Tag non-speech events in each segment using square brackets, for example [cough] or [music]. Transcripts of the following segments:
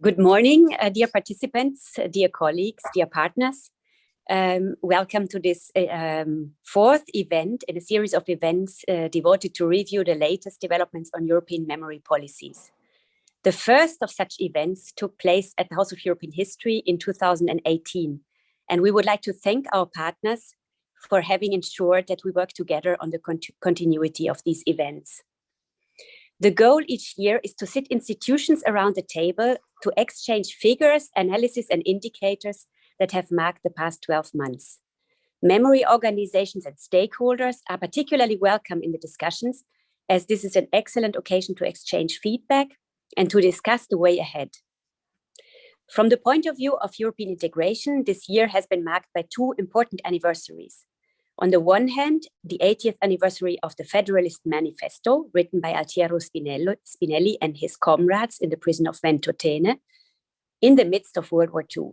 Good morning, uh, dear participants, uh, dear colleagues, dear partners. Um, welcome to this uh, um, fourth event in a series of events uh, devoted to review the latest developments on European memory policies. The first of such events took place at the House of European History in 2018, and we would like to thank our partners for having ensured that we work together on the cont continuity of these events. The goal each year is to sit institutions around the table to exchange figures, analysis and indicators that have marked the past 12 months. Memory organizations and stakeholders are particularly welcome in the discussions as this is an excellent occasion to exchange feedback and to discuss the way ahead. From the point of view of European integration, this year has been marked by two important anniversaries. On the one hand, the 80th anniversary of the Federalist Manifesto, written by Altiero Spinelli and his comrades in the prison of Ventotene in the midst of World War II.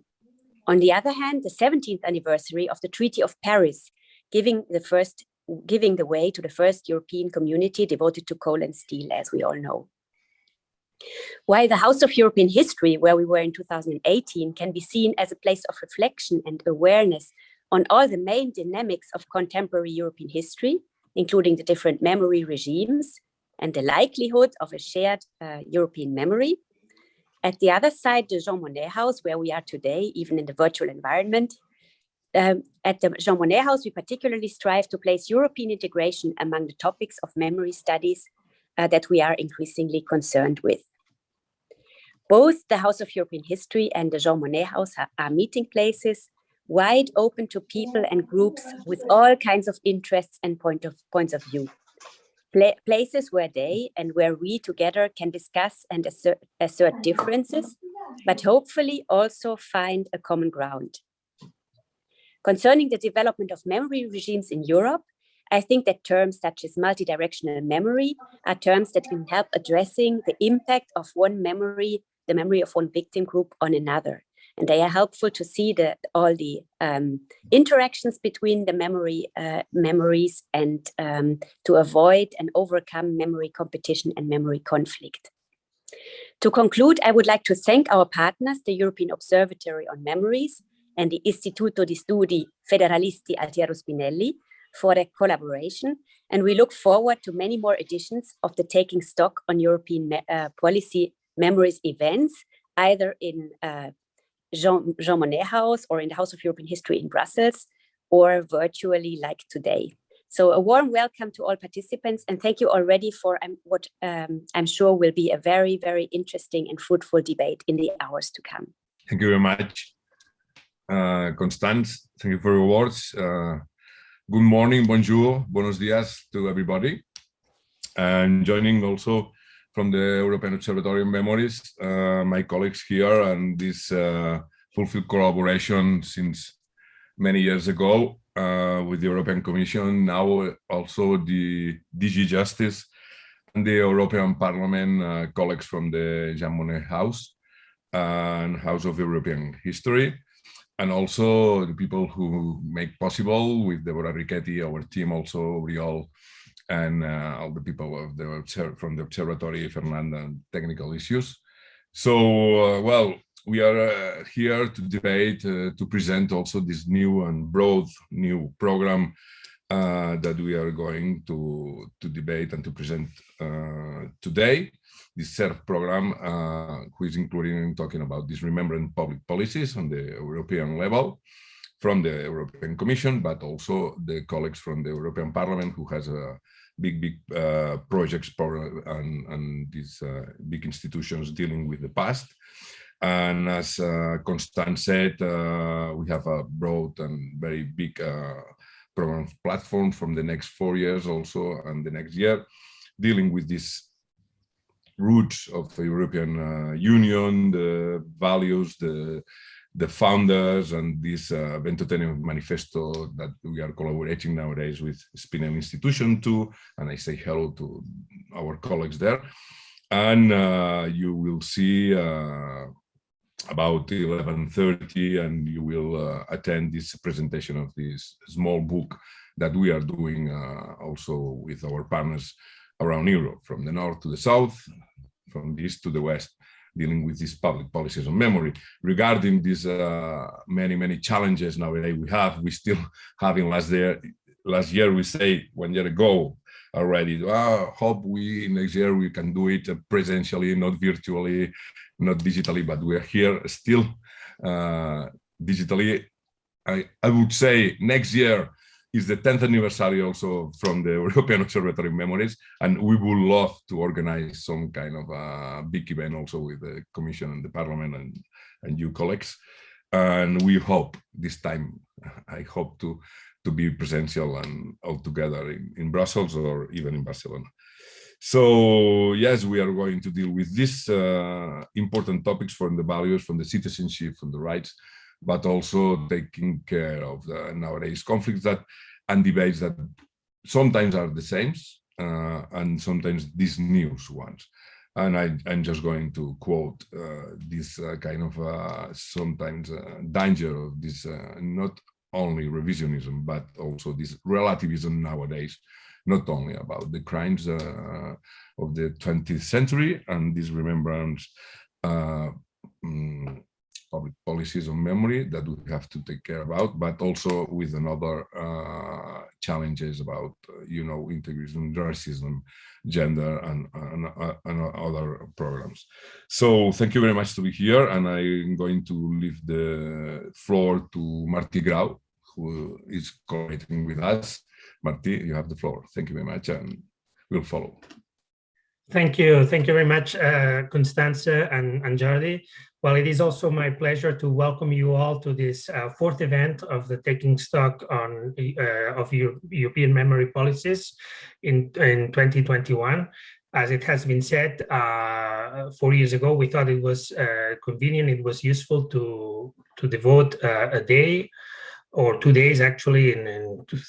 On the other hand, the 17th anniversary of the Treaty of Paris, giving the first giving the way to the first European community devoted to coal and steel, as we all know. While the House of European History, where we were in 2018, can be seen as a place of reflection and awareness on all the main dynamics of contemporary European history, including the different memory regimes and the likelihood of a shared uh, European memory. At the other side, the Jean Monnet House, where we are today, even in the virtual environment, um, at the Jean Monnet House, we particularly strive to place European integration among the topics of memory studies uh, that we are increasingly concerned with. Both the House of European History and the Jean Monnet House are, are meeting places wide open to people and groups with all kinds of interests and point of, points of view. Pla places where they and where we together can discuss and assert, assert differences, but hopefully also find a common ground. Concerning the development of memory regimes in Europe, I think that terms such as multidirectional memory are terms that can help addressing the impact of one memory, the memory of one victim group on another they are helpful to see the, all the um, interactions between the memory uh, memories and um, to avoid and overcome memory competition and memory conflict. To conclude, I would like to thank our partners, the European Observatory on Memories and the Istituto di Studi Federalisti Altiero Spinelli for their collaboration. And we look forward to many more editions of the Taking Stock on European uh, Policy Memories events, either in uh, Jean, Jean Monnet House or in the House of European History in Brussels or virtually like today. So a warm welcome to all participants and thank you already for um, what um, I'm sure will be a very, very interesting and fruitful debate in the hours to come. Thank you very much, uh, Constanze. Thank you for your words. Uh, good morning, bonjour, buenos dias to everybody. And joining also from the European Observatory of Memories, uh, my colleagues here, and this uh, fulfilled collaboration since many years ago uh, with the European Commission, now also the DG Justice and the European Parliament colleagues from the Jean Monnet House and House of European History, and also the people who make possible with Deborah Richetti, our team also, we all and uh, all the people of the from the observatory, Fernanda, and technical issues. So, uh, well, we are uh, here to debate, uh, to present also this new and broad new program uh, that we are going to, to debate and to present uh, today. This CERV program, which is including talking about disremembering public policies on the European level from the European Commission, but also the colleagues from the European Parliament who has a big, big uh, projects and, and these uh, big institutions dealing with the past. And as uh, Constanze said, uh, we have a broad and very big uh, program platform from the next four years also and the next year, dealing with these roots of the European uh, Union, the values, the the founders and this uh, Ventotene manifesto that we are collaborating nowadays with Spinelli Institution too. And I say hello to our colleagues there. And uh, you will see uh, about 11.30 and you will uh, attend this presentation of this small book that we are doing uh, also with our partners around Europe, from the north to the south, from the east to the west dealing with these public policies on memory. Regarding these uh, many, many challenges nowadays we have, we still [laughs] having last year, last year we say one year ago already, oh, hope we next year we can do it presentially, not virtually, not digitally, but we're here still uh, digitally. I, I would say next year is the 10th anniversary also from the [laughs] European Observatory Memories, and we would love to organize some kind of a big event also with the Commission and the Parliament and, and you colleagues. And we hope this time, I hope to, to be presential and all together in, in Brussels or even in Barcelona. So yes, we are going to deal with these uh, important topics from the values, from the citizenship, from the rights, but also taking care of the nowadays conflicts that and debates that sometimes are the same uh, and sometimes these news ones. And I, am just going to quote uh, this uh, kind of uh, sometimes uh, danger of this uh, not only revisionism, but also this relativism nowadays, not only about the crimes of the 20th century and this remembrance um, public policies on memory that we have to take care about, but also with another uh, challenges about, you know, integration, racism, gender, and, and, uh, and, other programs. So thank you very much to be here, and I'm going to leave the floor to Marti Grau, who is coordinating with us. Marti, you have the floor. Thank you very much, and we'll follow. Thank you. Thank you very much, uh, Constanze and, and Jordi. Well, it is also my pleasure to welcome you all to this uh, fourth event of the Taking Stock on uh, of Euro European Memory Policies in, in 2021. As it has been said, uh, four years ago, we thought it was uh, convenient, it was useful to, to devote uh, a day or two days actually in,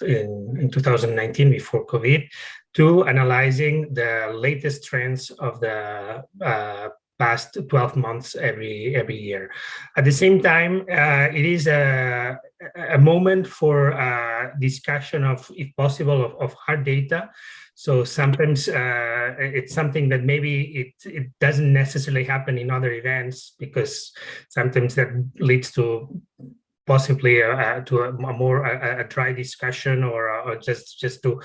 in, in 2019 before COVID to analyzing the latest trends of the uh, past 12 months every every year. At the same time, uh, it is a, a moment for uh, discussion of, if possible, of, of hard data. So sometimes uh, it's something that maybe it, it doesn't necessarily happen in other events because sometimes that leads to possibly uh, uh, to a, more a, a, dry discussion or, uh, or just just to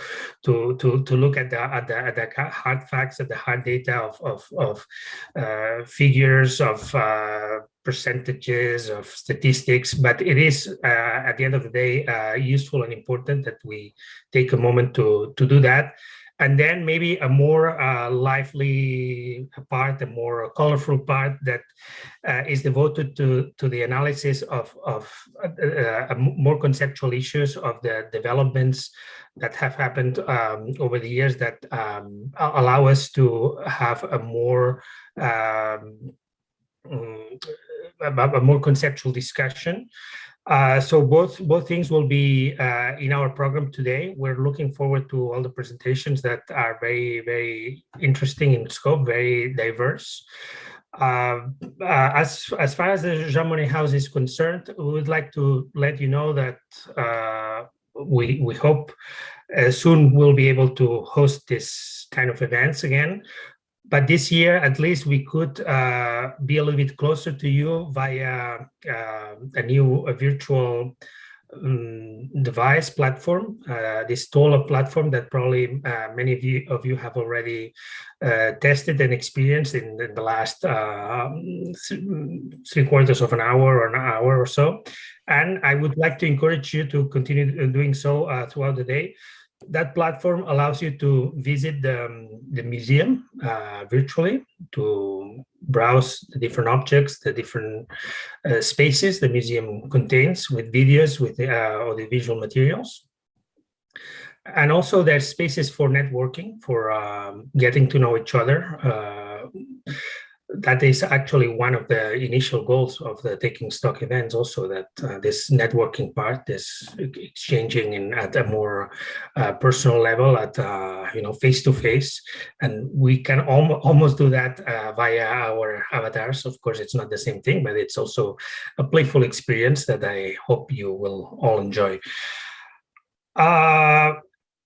to to to look at the at the, at the hard facts at the hard data of of, of uh, figures of uh, percentages of statistics. But it is uh, at the end of the day useful and important that we take a moment to to do that and then maybe a more uh, lively part, a more colorful part that uh, is devoted to, to the analysis of, of uh, more conceptual issues of the developments that have happened um, over the years that um, allow us to have a more um, mm, a more conceptual discussion uh, so both both things will be uh, in our program today. We're looking forward to all the presentations that are very, very interesting in scope, very diverse. Uh, uh as, as far as the Jean Monnet House is concerned, we would like to let you know that uh, we, we hope soon we'll be able to host this kind of events again but this year, at least we could uh, be a little bit closer to you via uh, a new a virtual um, device platform, uh, this Tola platform that probably uh, many of you, of you have already uh, tested and experienced in, in the last uh, three quarters of an hour or an hour or so. And I would like to encourage you to continue doing so throughout the day that platform allows you to visit the, um, the museum uh, virtually to browse the different objects, the different uh, spaces the museum contains with videos, with uh, visual materials. And also there's spaces for networking, for um, getting to know each other, uh, that is actually one of the initial goals of the taking stock events also that uh, this networking part this exchanging in at a more uh, personal level at uh, you know face to face and we can al almost do that uh, via our avatars. Of course it's not the same thing but it's also a playful experience that i hope you will all enjoy. Uh,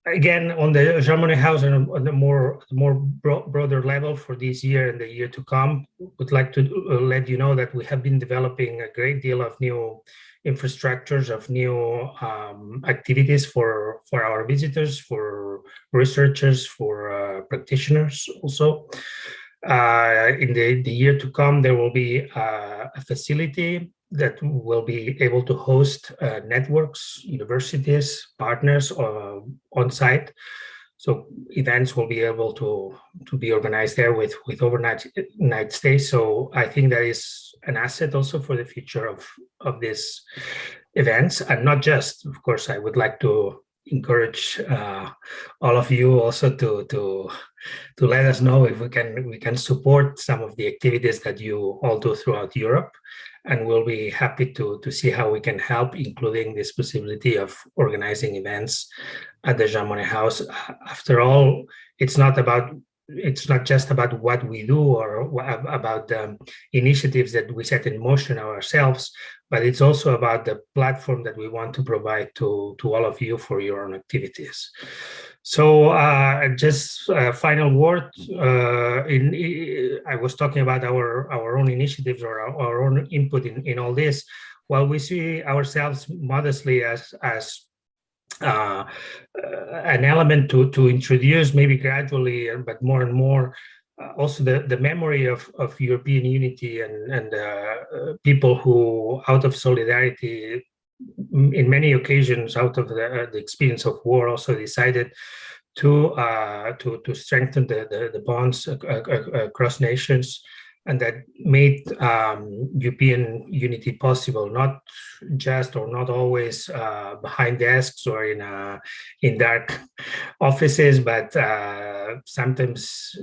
again, on the Monnet House and on the more more bro broader level for this year and the year to come, would like to uh, let you know that we have been developing a great deal of new infrastructures of new um, activities for for our visitors, for researchers, for uh, practitioners also. Uh, in the, the year to come, there will be uh, a facility that will be able to host uh, networks, universities, partners uh, on site. So events will be able to to be organized there with with overnight night stays. So I think that is an asset also for the future of of these events, and not just. Of course, I would like to encourage uh, all of you also to to to let us know if we can we can support some of the activities that you all do throughout Europe. And we'll be happy to to see how we can help including this possibility of organizing events at the Jean Monnet House. After all it's not about it's not just about what we do or about the initiatives that we set in motion ourselves, but it's also about the platform that we want to provide to, to all of you for your own activities. So uh, just a final word, uh, in, I was talking about our, our own initiatives or our, our own input in, in all this. While we see ourselves modestly as, as uh, an element to to introduce maybe gradually but more and more uh, also the the memory of of European unity and and uh, people who out of solidarity in many occasions out of the, the experience of war also decided to uh, to to strengthen the the, the bonds across nations and that made um, European unity possible, not just or not always uh, behind desks or in uh, in dark [laughs] offices, but uh, sometimes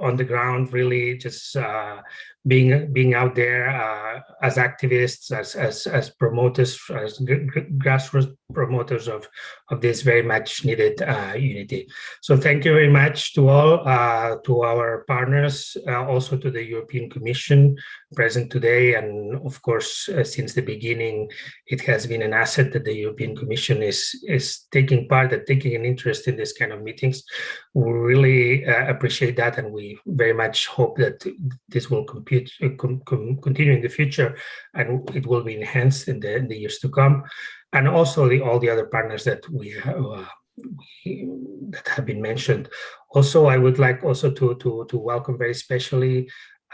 on the ground, really just uh, being being out there uh, as activists, as as, as promoters, as grassroots promoters of of this very much needed uh, unity. So thank you very much to all, uh, to our partners, uh, also to the European Commission present today, and of course uh, since the beginning, it has been an asset that the European Commission is is taking part and taking an interest in this kind of meetings. We really uh, appreciate that, and we very much hope that this will compute, uh, com com continue in the future, and it will be enhanced in the, in the years to come, and also the, all the other partners that we have. Uh, that have been mentioned. Also, I would like also to to to welcome very specially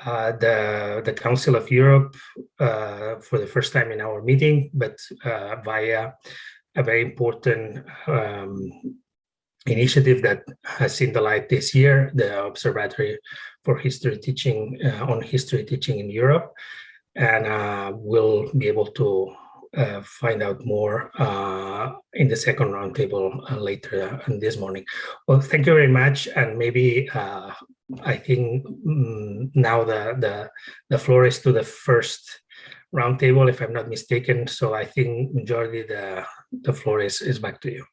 uh, the the Council of Europe uh, for the first time in our meeting, but uh, via a very important um, initiative that has seen the light this year, the Observatory for History Teaching uh, on History Teaching in Europe, and uh, we'll be able to uh, find out more uh, in the second roundtable uh, later uh, this morning. Well, thank you very much, and maybe uh, I think mm, now the, the the floor is to the first roundtable, if I'm not mistaken. So I think, Jordi, the the floor is is back to you.